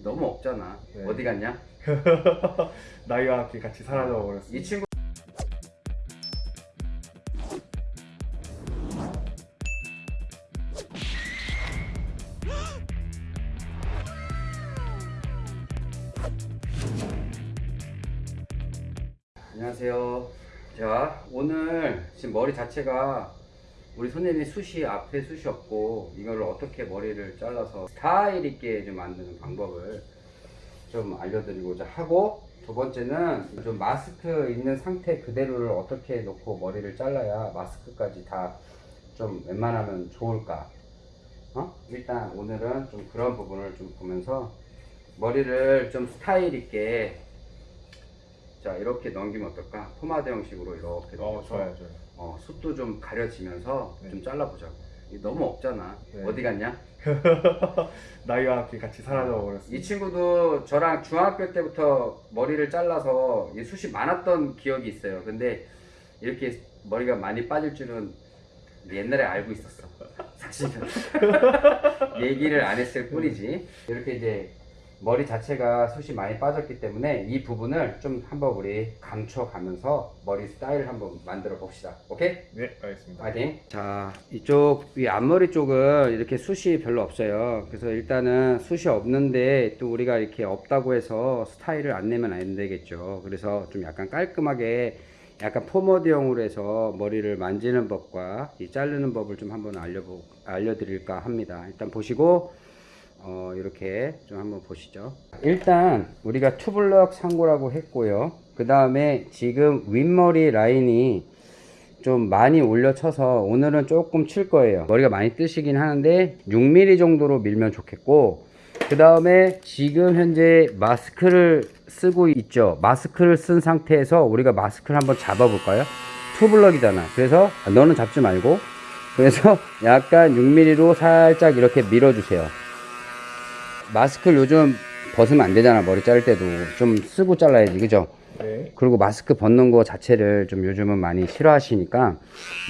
너무 없잖아. 네. 어디 갔냐? 나이와 함께 같이 사라져 버렸습니다. 이 친구 안녕하세요. 자, 오늘 지금 머리 자체가 우리 손님이 숱이 앞에 숱이 없고 이거를 어떻게 머리를 잘라서 스타일 있게 좀 만드는 방법을 좀 알려드리고자 하고 두 번째는 좀 마스크 있는 상태 그대로를 어떻게 놓고 머리를 잘라야 마스크까지 다 좀 웬만하면 좋을까 어? 일단 오늘은 좀 그런 부분을 좀 보면서 머리를 좀 스타일 있게 자 이렇게 넘기면 어떨까 포마드 형식으로 이렇게 어, 좋아요, 좋아요. 어, 숱도 좀 가려지면서 네. 좀 잘라보자고 너무 없잖아 네. 어디 갔냐 나이와 함께 같이 사라져 버렸습니다. 이 친구도 저랑 중학교 때부터 머리를 잘라서 이 숱이 많았던 기억이 있어요. 근데 이렇게 머리가 많이 빠질 줄은 옛날에 알고 있었어. 사실은 얘기를 안 했을 뿐이지. 이렇게 이제 머리 자체가 숱이 많이 빠졌기 때문에 이 부분을 좀 한번 우리 감춰가면서 머리 스타일을 한번 만들어 봅시다. 오케이? 네, 알겠습니다. 파이팅. 자, 이쪽 이 앞머리 쪽은 이렇게 숱이 별로 없어요. 그래서 일단은 숱이 없는데 또 우리가 이렇게 없다고 해서 스타일을 안 내면 안 되겠죠. 그래서 좀 약간 깔끔하게 약간 포머드형으로 해서 머리를 만지는 법과 이 자르는 법을 좀 한번 알려보, 알려드릴까 합니다. 일단 보시고 어, 이렇게 좀 한번 보시죠. 일단 우리가 투블럭 상고라고 했고요. 그 다음에 지금 윗머리 라인이 좀 많이 올려쳐서 오늘은 조금 칠 거예요. 머리가 많이 뜨시긴 하는데 6mm 정도로 밀면 좋겠고 그 다음에 지금 현재 마스크를 쓰고 있죠. 마스크를 쓴 상태에서 우리가 마스크를 한번 잡아 볼까요? 투블럭이잖아. 그래서 아, 너는 잡지 말고 그래서 약간 6mm로 살짝 이렇게 밀어주세요. 마스크를 요즘 벗으면 안 되잖아. 머리 자를 때도 좀 쓰고 잘라야지. 그죠? 네. 그리고 마스크 벗는 거 자체를 좀 요즘은 많이 싫어하시니까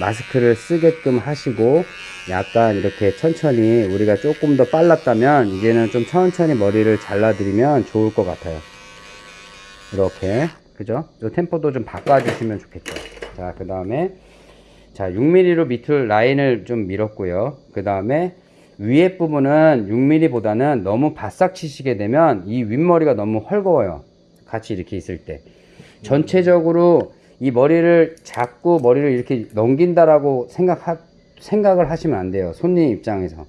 마스크를 쓰게끔 하시고 약간 이렇게 천천히 우리가 조금 더 빨랐다면 이제는 좀 천천히 머리를 잘라드리면 좋을 것 같아요. 이렇게 그죠? 이 템포도 좀 바꿔주시면 좋겠죠. 자, 그 다음에 자 6mm로 밑을 라인을 좀 밀었고요. 그 다음에 위에 부분은 6mm보다는 너무 바싹 치시게 되면 이 윗머리가 너무 헐거워요. 같이 이렇게 있을 때. 전체적으로 이 머리를 잡고 머리를 이렇게 넘긴다라고 생각하, 생각을 하시면 안 돼요. 손님 입장에서.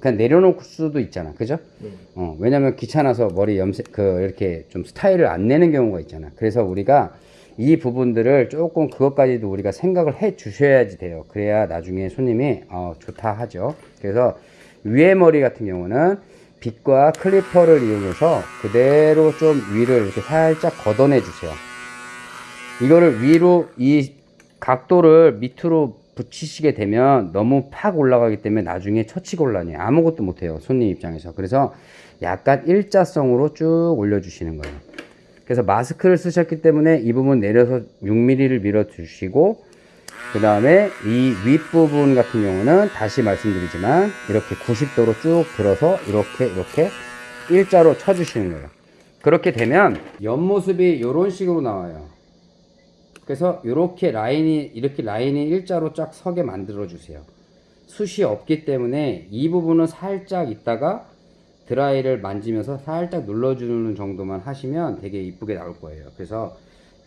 그냥 내려놓을 수도 있잖아. 그죠? 네. 어, 왜냐면 귀찮아서 머리 염색, 그, 이렇게 좀 스타일을 안 내는 경우가 있잖아. 그래서 우리가 이 부분들을 조금 그것까지도 우리가 생각을 해 주셔야지 돼요. 그래야 나중에 손님이, 어, 좋다 하죠. 그래서 위에 머리 같은 경우는 빗과 클리퍼를 이용해서 그대로 좀 위를 이렇게 살짝 걷어내 주세요. 이거를 위로 이 각도를 밑으로 붙이시게 되면 너무 팍 올라가기 때문에 나중에 처치곤란이 아무것도 못해요 손님 입장에서 그래서 약간 일자성으로 쭉 올려주시는 거예요 그래서 마스크를 쓰셨기 때문에 이 부분 내려서 6mm를 밀어 주시고 그 다음에 이 윗부분 같은 경우는 다시 말씀드리지만 이렇게 90도로 쭉 들어서 이렇게 이렇게 일자로 쳐주시는 거예요. 그렇게 되면 옆모습이 이런 식으로 나와요. 그래서 이렇게 라인이 이렇게 라인이 일자로 쫙 서게 만들어 주세요. 숱이 없기 때문에 이 부분은 살짝 있다가 드라이를 만지면서 살짝 눌러주는 정도만 하시면 되게 이쁘게 나올 거예요. 그래서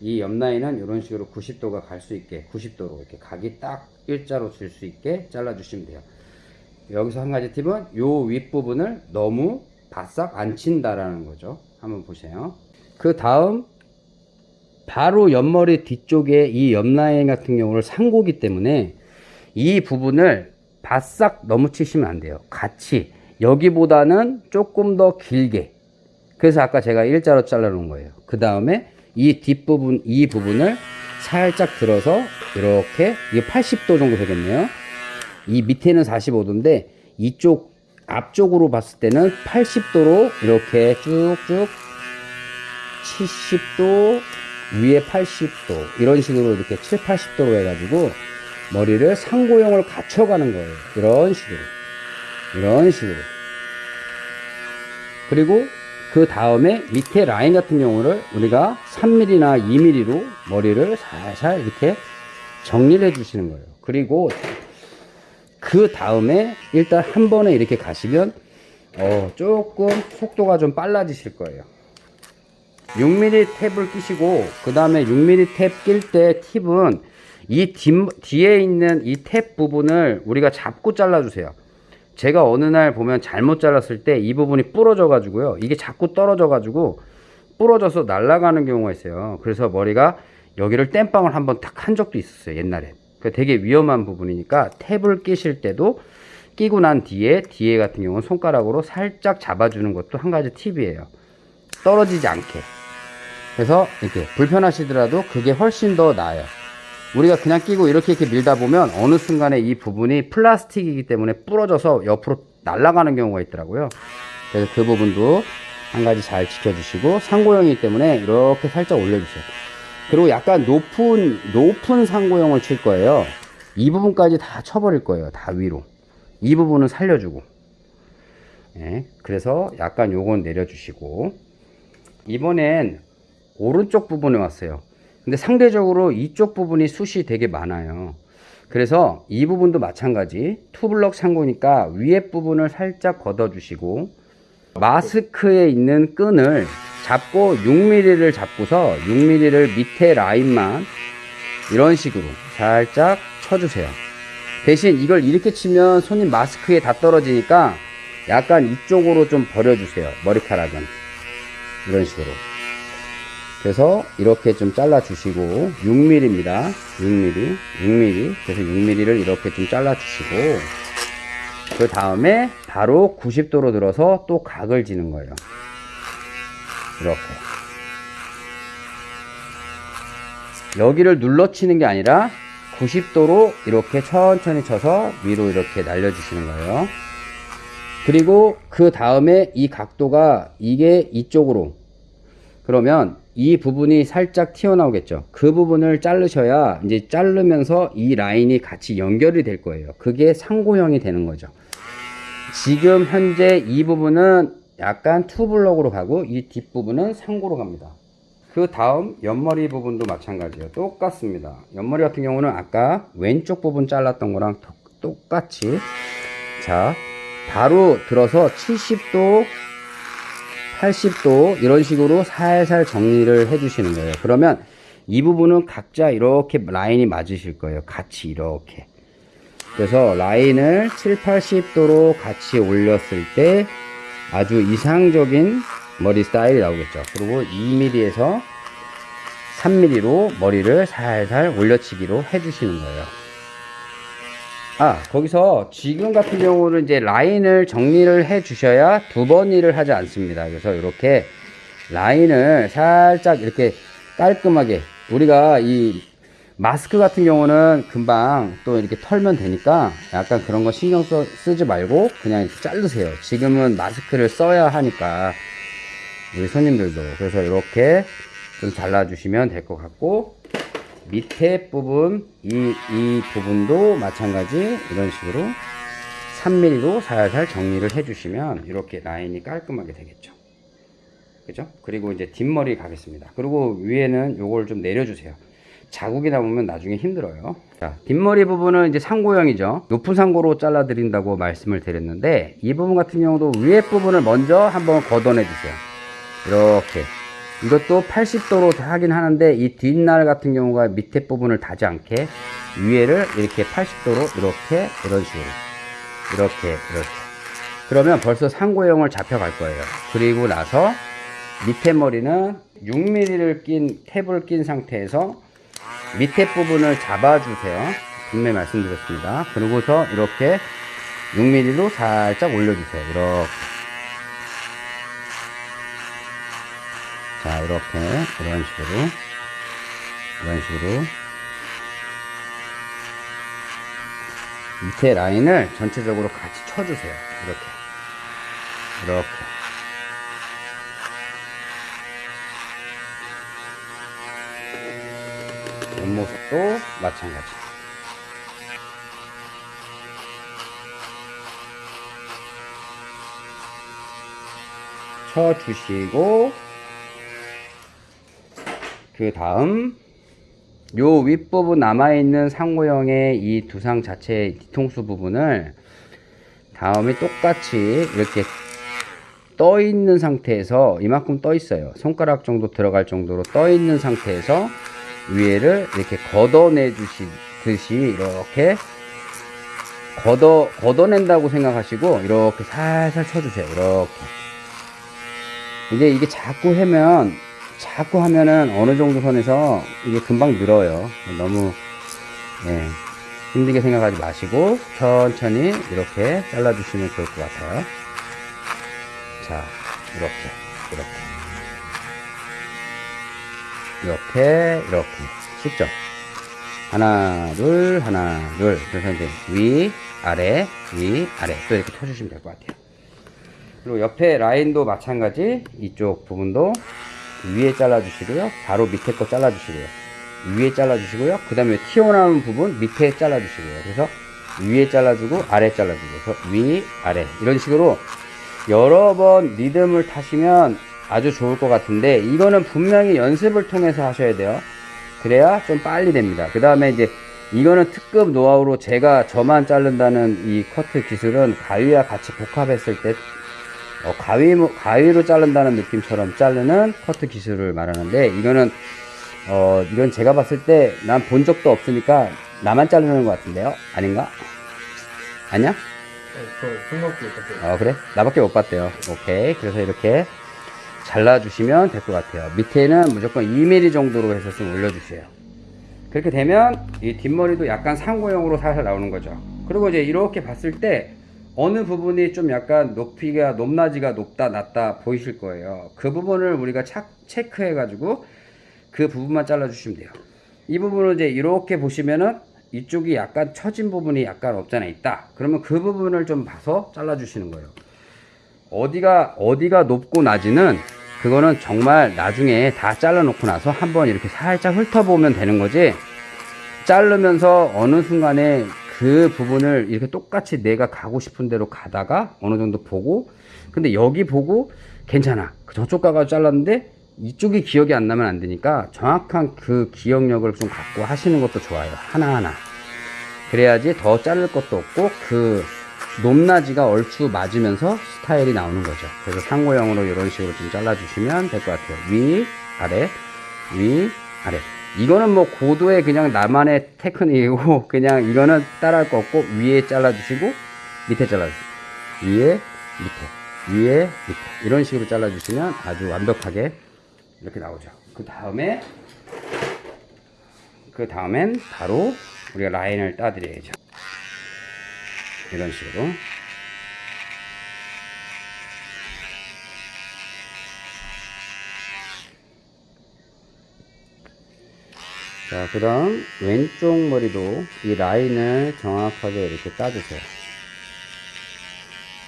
이 옆라인은 이런 식으로 90도가 갈 수 있게 90도로 이렇게 각이 딱 일자로 줄 수 있게 잘라 주시면 돼요. 여기서 한 가지 팁은 요 윗부분을 너무 바싹 안 친다라는 거죠. 한번 보세요. 그 다음 바로 옆머리 뒤쪽에 이 옆라인 같은 경우를 상고기 때문에 이 부분을 바싹 너무 치시면 안 돼요. 같이 여기보다는 조금 더 길게 그래서 아까 제가 일자로 잘라 놓은 거예요 그 다음에 이 뒷부분 이 부분을 살짝 들어서 이렇게 이게 80도 정도 되겠네요 이 밑에는 45도인데 이쪽 앞쪽으로 봤을 때는 80도로 이렇게 쭉쭉 70도 위에 80도 이런 식으로 이렇게 7, 80도로 해가지고 머리를 상고형을 갖춰가는 거예요. 이런 식으로. 이런 식으로. 그리고 그 다음에 밑에 라인 같은 경우를 우리가 3mm나 2mm로 머리를 살살 이렇게 정리를 해 주시는 거예요. 그리고 그 다음에 일단 한 번에 이렇게 가시면 어, 조금 속도가 좀 빨라지실 거예요. 6mm 탭을 끼시고 그 다음에 6mm 탭 낄 때 팁은 이 뒤, 뒤에 있는 이 탭 부분을 우리가 잡고 잘라주세요. 제가 어느 날 보면 잘못 잘랐을 때 이 부분이 부러져 가지고요. 이게 자꾸 떨어져 가지고 부러져서 날아가는 경우가 있어요. 그래서 머리가 여기를 땜빵을 한번 탁 한 적도 있었어요. 옛날에. 그 되게 위험한 부분이니까 탭을 끼실 때도 끼고 난 뒤에 뒤에 같은 경우는 손가락으로 살짝 잡아주는 것도 한 가지 팁이에요. 떨어지지 않게. 그래서 이렇게 불편하시더라도 그게 훨씬 더 나아요. 우리가 그냥 끼고 이렇게 이렇게 밀다 보면 어느 순간에 이 부분이 플라스틱이기 때문에 부러져서 옆으로 날아가는 경우가 있더라고요. 그래서 그 부분도 한 가지 잘 지켜주시고 상고형이기 때문에 이렇게 살짝 올려주세요. 그리고 약간 높은 높은 상고형을 칠 거예요. 이 부분까지 다 쳐버릴 거예요. 다 위로. 이 부분은 살려주고. 예, 그래서 약간 요건 내려주시고 이번엔 오른쪽 부분에 왔어요. 근데 상대적으로 이쪽 부분이 숱이 되게 많아요. 그래서 이 부분도 마찬가지 투블럭 상고니까 위에 부분을 살짝 걷어 주시고 마스크에 있는 끈을 잡고 6mm를 잡고서 6mm를 밑에 라인만 이런 식으로 살짝 쳐주세요. 대신 이걸 이렇게 치면 손님 마스크에 다 떨어지니까 약간 이쪽으로 좀 버려주세요. 머리카락은. 이런 식으로. 그래서 이렇게 좀 잘라 주시고 6mm입니다. 6mm, 6mm. 그래서 6mm를 이렇게 좀 잘라 주시고 그 다음에 바로 90도로 들어서 또 각을 지는 거예요. 이렇게. 여기를 눌러치는 게 아니라 90도로 이렇게 천천히 쳐서 위로 이렇게 날려주시는 거예요. 그리고 그 다음에 이 각도가 이게 이쪽으로 그러면 이 부분이 살짝 튀어나오겠죠. 그 부분을 자르셔야 이제 자르면서 이 라인이 같이 연결이 될 거예요. 그게 상고형이 되는 거죠. 지금 현재 이 부분은 약간 투블럭으로 가고 이 뒷부분은 상고로 갑니다. 그 다음 옆머리 부분도 마찬가지예요. 똑같습니다. 옆머리 같은 경우는 아까 왼쪽 부분 잘랐던 거랑 똑- 똑같이 자 바로 들어서 70도 80도 이런 식으로 살살 정리를 해 주시는 거예요. 그러면 이 부분은 각자 이렇게 라인이 맞으실 거예요. 같이 이렇게. 그래서 라인을 7, 80도로 같이 올렸을 때 아주 이상적인 머리 스타일이 나오겠죠. 그리고 2mm에서 3mm로 머리를 살살 올려치기로 해주시는 거예요. 아, 거기서 지금 같은 경우는 이제 라인을 정리를 해 주셔야 두 번 일을 하지 않습니다. 그래서 이렇게 라인을 살짝 이렇게 깔끔하게 우리가 이 마스크 같은 경우는 금방 또 이렇게 털면 되니까 약간 그런 거 신경 써, 쓰지 말고 그냥 자르세요. 지금은 마스크를 써야 하니까 우리 손님들도 그래서 이렇게 좀 잘라주시면 될 것 같고 밑에 부분 이, 이 부분도 마찬가지 이런 식으로 3mm로 살살 정리를 해주시면 이렇게 라인이 깔끔하게 되겠죠. 그죠? 그리고 이제 뒷머리 가겠습니다. 그리고 위에는 요걸 좀 내려주세요. 자국이 나오면 나중에 힘들어요. 자, 뒷머리 부분은 이제 상고형이죠. 높은 상고로 잘라 드린다고 말씀을 드렸는데 이 부분 같은 경우도 위에 부분을 먼저 한번 걷어내 주세요. 이렇게. 이것도 80도로 하긴 하는데 이 뒷날 같은 경우가 밑에 부분을 닿지 않게 위에를 이렇게 80도로 이렇게 이런 식으로 이렇게 이렇게 그러면 벌써 상고형을 잡혀갈 거예요. 그리고 나서 밑에 머리는 6mm를 낀 탭을 낀 상태에서 밑에 부분을 잡아주세요. 분명히 말씀드렸습니다. 그리고서 이렇게 6mm로 살짝 올려주세요. 이렇게. 자, 이렇게, 이런 식으로, 이런 식으로. 밑에 라인을 전체적으로 같이 쳐주세요. 이렇게. 이렇게. 옆모습도 마찬가지. 쳐주시고 그 다음 요 윗부분 남아있는 상고형의 이 두상 자체의 뒤통수 부분을 다음에 똑같이 이렇게 떠 있는 상태에서 이만큼 떠 있어요. 손가락 정도 들어갈 정도로 떠 있는 상태에서 위에를 이렇게 걷어내 주시듯이 이렇게 걷어 걷어낸다고 생각하시고 이렇게 살살 쳐주세요. 이렇게 이제 이게 자꾸 하면 자꾸 하면은 어느 정도 선에서 이게 금방 늘어요. 너무 예, 힘들게 생각하지 마시고 천천히 이렇게 잘라주시면 좋을 것 같아요. 자, 이렇게, 이렇게, 이렇게, 이렇게 쉽죠? 하나, 둘, 하나, 둘. 그래서 이제 위, 아래, 위, 아래 또 이렇게 펴주시면 될 것 같아요. 그리고 옆에 라인도 마찬가지 이쪽 부분도 위에 잘라주시고요. 바로 밑에 거 잘라주시고요. 위에 잘라주시고요. 그 다음에 튀어나오는 부분 밑에 잘라주시고요. 그래서 위에 잘라주고 아래 잘라주고 그래서 위, 아래 이런 식으로 여러 번 리듬을 타시면 아주 좋을 것 같은데 이거는 분명히 연습을 통해서 하셔야 돼요. 그래야 좀 빨리 됩니다. 그 다음에 이제 이거는 특급 노하우로 제가 저만 자른다는 이 커트 기술은 가위와 같이 복합했을 때 어, 가위, 가위로 자른다는 느낌처럼 자르는 커트 기술을 말하는데 이거는 어, 이건 제가 봤을 때 난 본 적도 없으니까 나만 자르는 것 같은데요? 아닌가? 아니야? 어 그래? 나밖에 못 봤대요 오케이 그래서 이렇게 잘라주시면 될 것 같아요 밑에는 무조건 2mm 정도로 해서 좀 올려주세요 그렇게 되면 이 뒷머리도 약간 상고형으로 살살 나오는 거죠 그리고 이제 이렇게 봤을 때 어느 부분이 좀 약간 높이가 높낮이가 높다 낮다 보이실 거예요. 그 부분을 우리가 착, 체크해 가지고 그 부분만 잘라 주시면 돼요. 이 부분을 이제 이렇게 보시면은 이쪽이 약간 처진 부분이 약간 없잖아 있다. 그러면 그 부분을 좀 봐서 잘라 주시는 거예요. 어디가 어디가 높고 낮이는 그거는 정말 나중에 다 잘라 놓고 나서 한번 이렇게 살짝 훑어보면 되는 거지. 자르면서 어느 순간에 그 부분을 이렇게 똑같이 내가 가고 싶은 대로 가다가 어느 정도 보고 근데 여기 보고 괜찮아. 저쪽 가가지고 잘랐는데 이쪽이 기억이 안 나면 안 되니까 정확한 그 기억력을 좀 갖고 하시는 것도 좋아요. 하나하나. 그래야지 더 자를 것도 없고 그 높낮이가 얼추 맞으면서 스타일이 나오는 거죠. 그래서 상고형으로 이런 식으로 좀 잘라 주시면 될 것 같아요. 위 아래 위 아래 이거는 뭐 고도의 그냥 나만의 테크닉이고 그냥 이거는 따라할 거 없고 위에 잘라주시고 밑에 잘라주시고 위에 밑에 위에 밑에. 이런 식으로 잘라주시면 아주 완벽하게 이렇게 나오죠. 그 다음에 그 다음엔 바로 우리가 라인을 따드려야죠. 이런 식으로 자, 그 다음 왼쪽 머리도 이 라인을 정확하게 이렇게 따주세요.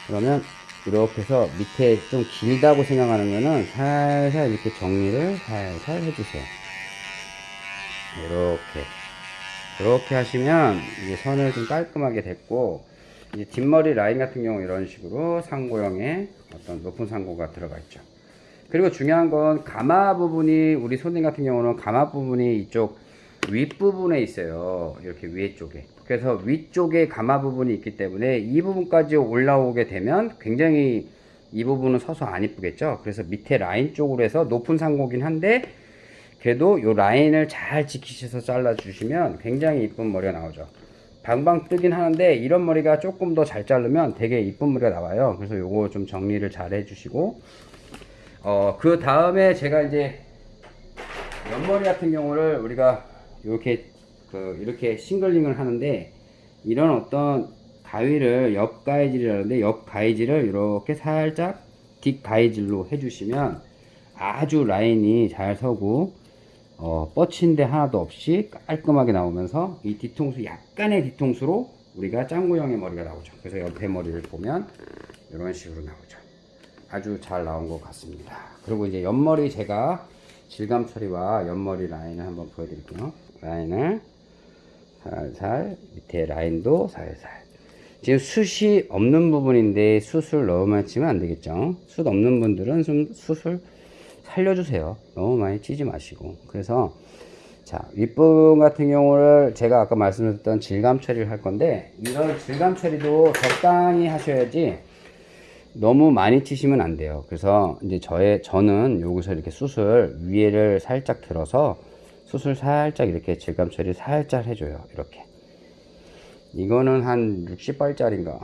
그러면 이렇게 해서 밑에 좀 길다고 생각하는 거는 살살 이렇게 정리를 살살 해주세요. 이렇게. 이렇게 하시면 이제 선을 좀 깔끔하게 됐고, 이제 뒷머리 라인 같은 경우 이런 식으로 상고형의 어떤 높은 상고가 들어가 있죠. 그리고 중요한 건 가마 부분이 우리 손님 같은 경우는 가마 부분이 이쪽 윗부분에 있어요. 이렇게 위에 쪽에. 그래서 위쪽에 가마 부분이 있기 때문에 이 부분까지 올라오게 되면 굉장히 이 부분은 서서 안 이쁘겠죠. 그래서 밑에 라인 쪽으로 해서 높은 상고긴 한데 그래도 요 라인을 잘 지키셔서 잘라 주시면 굉장히 이쁜 머리가 나오죠. 방방 뜨긴 하는데 이런 머리가 조금 더 잘 자르면 되게 이쁜 머리가 나와요. 그래서 요거 좀 정리를 잘 해주시고 어, 그 다음에 제가 이제 옆머리 같은 경우를 우리가 이렇게 그 이렇게 싱글링을 하는데 이런 어떤 가위를 옆 가위질이라는데 옆 가위질을 이렇게 살짝 뒷 가위질로 해주시면 아주 라인이 잘 서고 어, 뻗친데 하나도 없이 깔끔하게 나오면서 이 뒤통수 약간의 뒤통수로 우리가 짱구형의 머리가 나오죠. 그래서 옆에 머리를 보면 이런 식으로 나오죠. 아주 잘 나온 것 같습니다. 그리고 이제 옆머리 제가 질감 처리와 옆머리 라인을 한번 보여드릴게요. 라인을 살살 밑에 라인도 살살 지금 숱이 없는 부분인데 숱을 너무 많이 치면 안 되겠죠. 숱 없는 분들은 좀 숱을 살려주세요. 너무 많이 치지 마시고. 그래서 자 윗부분 같은 경우를 제가 아까 말씀드렸던 질감 처리를 할 건데 이런 질감 처리도 적당히 하셔야지 너무 많이 치시면 안 돼요. 그래서 이제 저의 저는 여기서 이렇게 숯을 위에를 살짝 들어서 숯을 살짝 이렇게 질감 처리 살짝 해줘요. 이렇게 이거는 한 60발짜리인가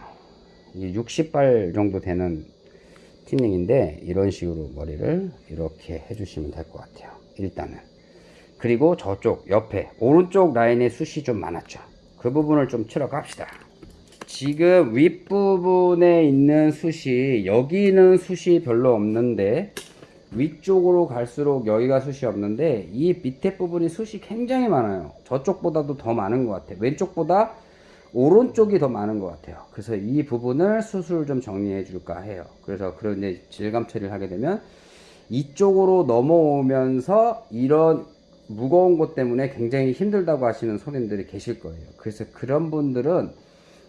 이게 60발 정도 되는 티닝인데 이런 식으로 머리를 이렇게 해주시면 될 것 같아요. 일단은 그리고 저쪽 옆에 오른쪽 라인에 숱이 좀 많았죠. 그 부분을 좀 치러 갑시다. 지금 윗부분에 있는 숱이 여기는 숱이 별로 없는데 위쪽으로 갈수록 여기가 숱이 없는데 이 밑에 부분이 숱이 굉장히 많아요. 저쪽보다도 더 많은 것 같아요. 왼쪽보다 오른쪽이 더 많은 것 같아요. 그래서 이 부분을 숱을 좀 정리해 줄까 해요. 그래서 그런 이제 질감 처리를 하게 되면 이쪽으로 넘어오면서 이런 무거운 것 때문에 굉장히 힘들다고 하시는 손님들이 계실 거예요. 그래서 그런 분들은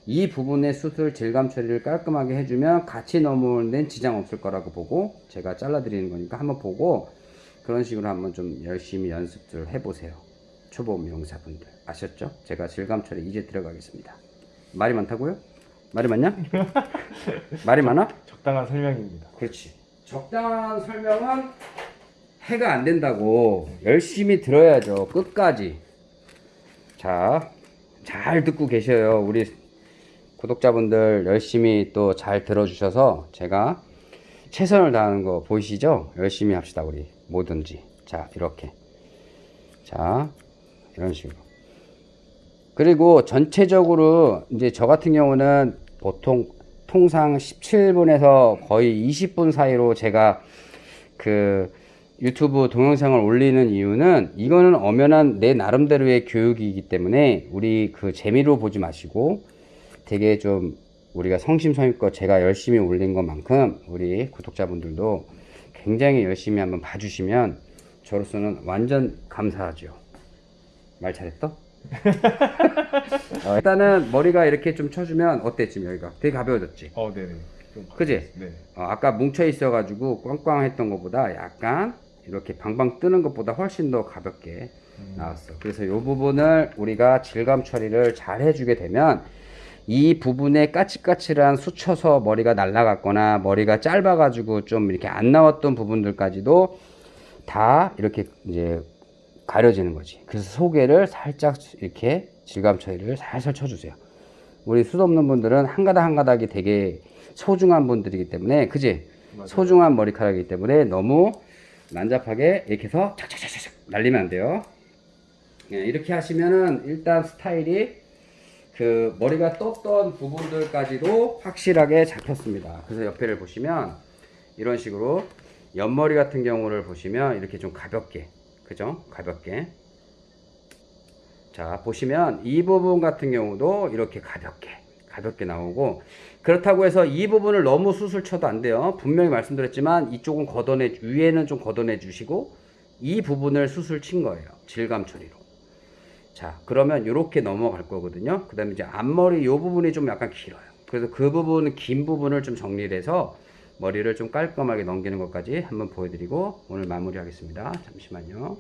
이 부분의 수술 질감 처리를 깔끔하게 해주면 같이 넘어오는 데는 지장 없을 거라고 보고 제가 잘라 드리는 거니까 한번 보고 그런 식으로 한번 좀 열심히 연습을 해보세요. 초보 미용사분들 아셨죠? 제가 질감 처리 이제 들어가겠습니다. 말이 많다고요? 말이 많냐? 말이 많아? 적당한 설명입니다. 그렇지. 적당한 설명은 해가 안 된다고 열심히 들어야죠. 끝까지. 자, 잘 듣고 계셔요. 우리 구독자분들 열심히 또 잘 들어주셔서 제가 최선을 다하는 거 보이시죠? 열심히 합시다, 우리. 뭐든지. 자, 이렇게. 자, 이런 식으로. 그리고 전체적으로 이제 저 같은 경우는 보통 통상 17분에서 거의 20분 사이로 제가 그 유튜브 동영상을 올리는 이유는 이거는 엄연한 내 나름대로의 교육이기 때문에 우리 그 재미로 보지 마시고 되게 좀 우리가 성심성의껏 제가 열심히 올린 것만큼 우리 구독자분들도 굉장히 열심히 한번 봐주시면 저로서는 완전 감사하죠. 말 잘했어? 어, 일단은 머리가 이렇게 좀 쳐주면 어때 지금 여기가 되게 가벼워졌지? 어, 네네. 좀 그지? 네. 어, 아까 뭉쳐 있어 가지고 꽝꽝했던 것보다 약간 이렇게 방방 뜨는 것보다 훨씬 더 가볍게 음. 나왔어. 그래서 이 부분을 우리가 질감 처리를 잘 해주게 되면 이 부분에 까칠까칠한 수쳐서 머리가 날라갔거나 머리가 짧아가지고 좀 이렇게 안 나왔던 부분들까지도 다 이렇게 이제 가려지는 거지. 그래서 소개를 살짝 이렇게 질감 처리를 살살 쳐주세요. 우리 숱 없는 분들은 한 가닥 한 가닥이 되게 소중한 분들이기 때문에 그지? 소중한 머리카락이기 때문에 너무 난잡하게 이렇게 해서 착착착착 날리면 안 돼요. 예, 이렇게 하시면은 일단 스타일이 그 머리가 떴던 부분들까지도 확실하게 잡혔습니다. 그래서 옆에를 보시면 이런 식으로 옆머리 같은 경우를 보시면 이렇게 좀 가볍게 그죠? 가볍게 자 보시면 이 부분 같은 경우도 이렇게 가볍게 가볍게 나오고 그렇다고 해서 이 부분을 너무 수술 쳐도 안 돼요 분명히 말씀드렸지만 이쪽은 걷어내 위에는 좀 걷어내 주시고 이 부분을 수술 친 거예요 질감 처리로 자 그러면 이렇게 넘어갈 거거든요. 그 다음에 이제 앞머리 이 부분이 좀 약간 길어요. 그래서 그 부분 긴 부분을 좀 정리를 해서 머리를 좀 깔끔하게 넘기는 것까지 한번 보여드리고 오늘 마무리 하겠습니다. 잠시만요.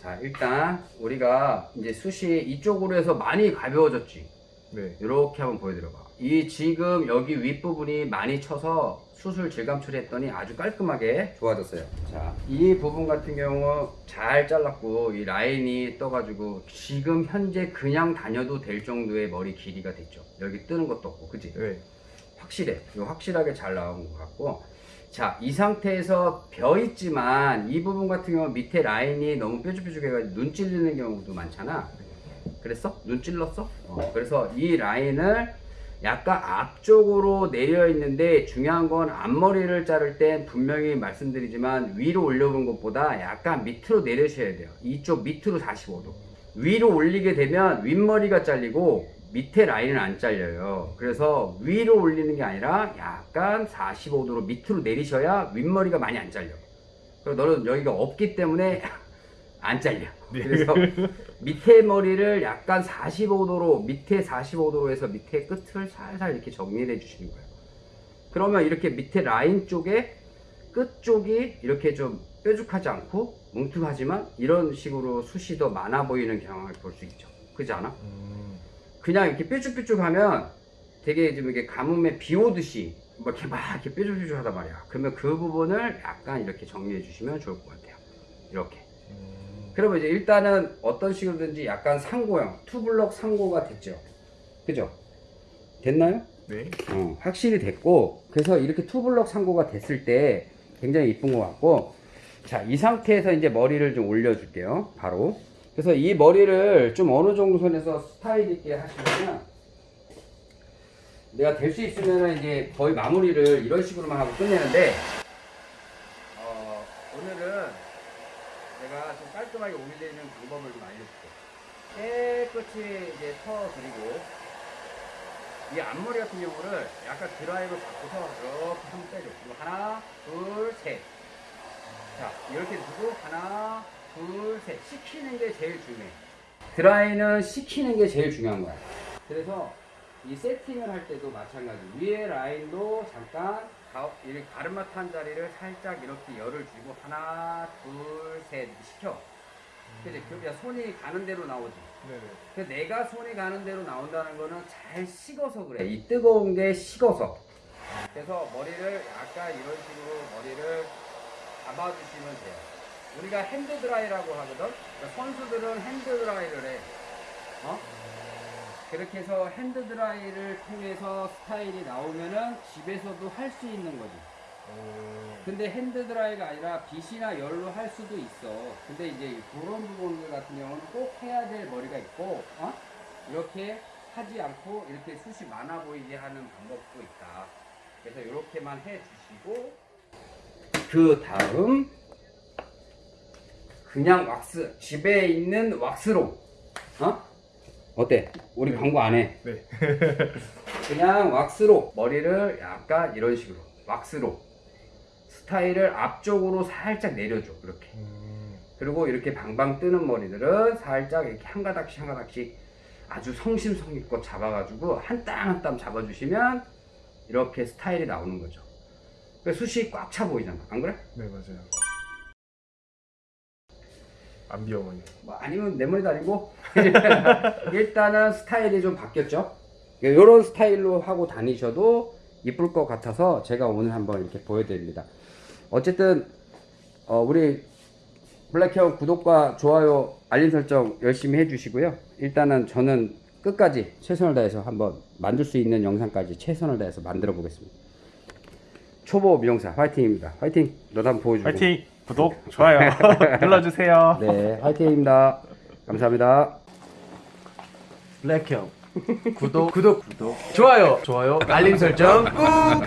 자 일단 우리가 이제 숱이 이쪽으로 해서 많이 가벼워졌지? 네. 이렇게 한번 보여드려봐. 이 지금 여기 윗부분이 많이 쳐서 수술 질감 처리했더니 아주 깔끔하게 좋아졌어요 자 이 부분 같은 경우 잘 잘랐고 이 라인이 떠가지고 지금 현재 그냥 다녀도 될 정도의 머리 길이가 됐죠 여기 뜨는 것도 없고 그지 네. 확실해. 확실하게 잘 나온 것 같고. 자, 이 상태에서 벼 있지만 이 부분 같은 경우 밑에 라인이 너무 뾰족뾰족해가지고 눈 찔리는 경우도 많잖아. 그랬어? 눈 찔렀어? 어, 그래서 이 라인을 약간 앞쪽으로 내려 있는데 중요한 건 앞머리를 자를 땐 분명히 말씀드리지만 위로 올려본 것보다 약간 밑으로 내려셔야 돼요. 이쪽 밑으로 45도. 위로 올리게 되면 윗머리가 잘리고 밑에 라인은 안 잘려요. 그래서 위로 올리는 게 아니라 약간 45도로 밑으로 내리셔야 윗머리가 많이 안 잘려. 그리고 너는 여기가 없기 때문에 안 잘려. 그래서 밑에 머리를 약간 45도로 밑에 45도로 해서 밑에 끝을 살살 이렇게 정리를 해주시는 거예요. 그러면 이렇게 밑에 라인 쪽에 끝 쪽이 이렇게 좀 뾰족하지 않고 뭉툭하지만 이런 식으로 숱이 더 많아 보이는 경향을 볼 수 있죠. 그지 않아? 음. 그냥 이렇게 뾰족뾰족하면 되게 좀 이렇게 가뭄에 비 오듯이 뭐 이렇게 막 이렇게 뾰족뾰족하단 말이야. 그러면 그 부분을 약간 이렇게 정리해 주시면 좋을 것 같아요. 이렇게. 음. 그러면 이제 일단은 어떤 식으로든지 약간 상고형, 투블럭 상고가 됐죠. 그죠? 됐나요? 네. 어, 확실히 됐고 그래서 이렇게 투블럭 상고가 됐을 때 굉장히 이쁜 것 같고 자 이 상태에서 이제 머리를 좀 올려줄게요 바로 그래서 이 머리를 좀 어느 정도 선에서 스타일 있게 하시려면 내가 될 수 있으면 이제 거의 마무리를 이런 식으로만 하고 끝내는데 어, 오늘은 내가 좀 깔끔 올리는 방법을 좀 알려줄게 깨끗이 이제 털어드리고 이 앞머리 같은 경우를 약간 드라이로 잡고서 이렇게 한번 빼줘. 그리고 하나, 둘, 셋. 자, 이렇게 두고 하나, 둘, 셋. 식히는 게 제일 중요해. 드라이는 식히는 게 제일 중요한 거야. 그래서 이 세팅을 할 때도 마찬가지. 위에 라인도 잠깐 가, 이 가르마 탄 자리를 살짝 이렇게 열을 주고 하나, 둘, 셋 식혀. 그지? 그, 야, 손이 가는 대로 나오지. 네네. 그 내가 손이 가는 대로 나온다는 거는 잘 식어서 그래. 이 뜨거운 게 식어서. 그래서 머리를 약간 이런 식으로 머리를 잡아주시면 돼요. 우리가 hand dry라고 하거든. 그러니까 선수들은 hand dry를 해. 어? 그렇게 해서 hand dry를 통해서 스타일이 나오면은 집에서도 할 수 있는 거지. 오. 근데 hand dry가 아니라 빗이나 열로 할 수도 있어. 근데 이제 그런 부분들 같은 경우는 꼭 해야 될 머리가 있고, 어? 이렇게 하지 않고 이렇게 숱이 많아 보이게 하는 방법도 있다. 그래서 이렇게만 해 주시고, 그 다음, 그냥 왁스, 집에 있는 왁스로, 어? 어때? 우리 네. 광고 안 해. 네. 그냥 왁스로 머리를 약간 이런 식으로 왁스로 스타일을 앞쪽으로 살짝 내려줘 이렇게 음. 그리고 이렇게 방방 뜨는 머리들은 살짝 이렇게 한 가닥씩 한 가닥씩 아주 성심성의껏 잡아가지고 한 땀 한 땀 잡아주시면 이렇게 스타일이 나오는 거죠 그 숱이 꽉 차 보이잖아 안 그래? 네 맞아요. 안 비어머니. 뭐 아니면 내 머리도 아니고 일단은 스타일이 좀 바뀌었죠 이런 스타일로 하고 다니셔도 이쁠 것 같아서 제가 오늘 한번 이렇게 보여드립니다 어쨌든 어, 우리 블랙형 구독과 좋아요 알림 설정 열심히 해주시고요. 일단은 저는 끝까지 최선을 다해서 한번 만들 수 있는 영상까지 최선을 다해서 만들어 보겠습니다. 초보 미용사 화이팅입니다. 화이팅! 너도 한번 보여주고. 파이팅! 구독, 좋아요 눌러주세요. 네 화이팅입니다. 감사합니다. 블랙형 구독 구독 구독. 좋아요 좋아요 알림 설정 꾹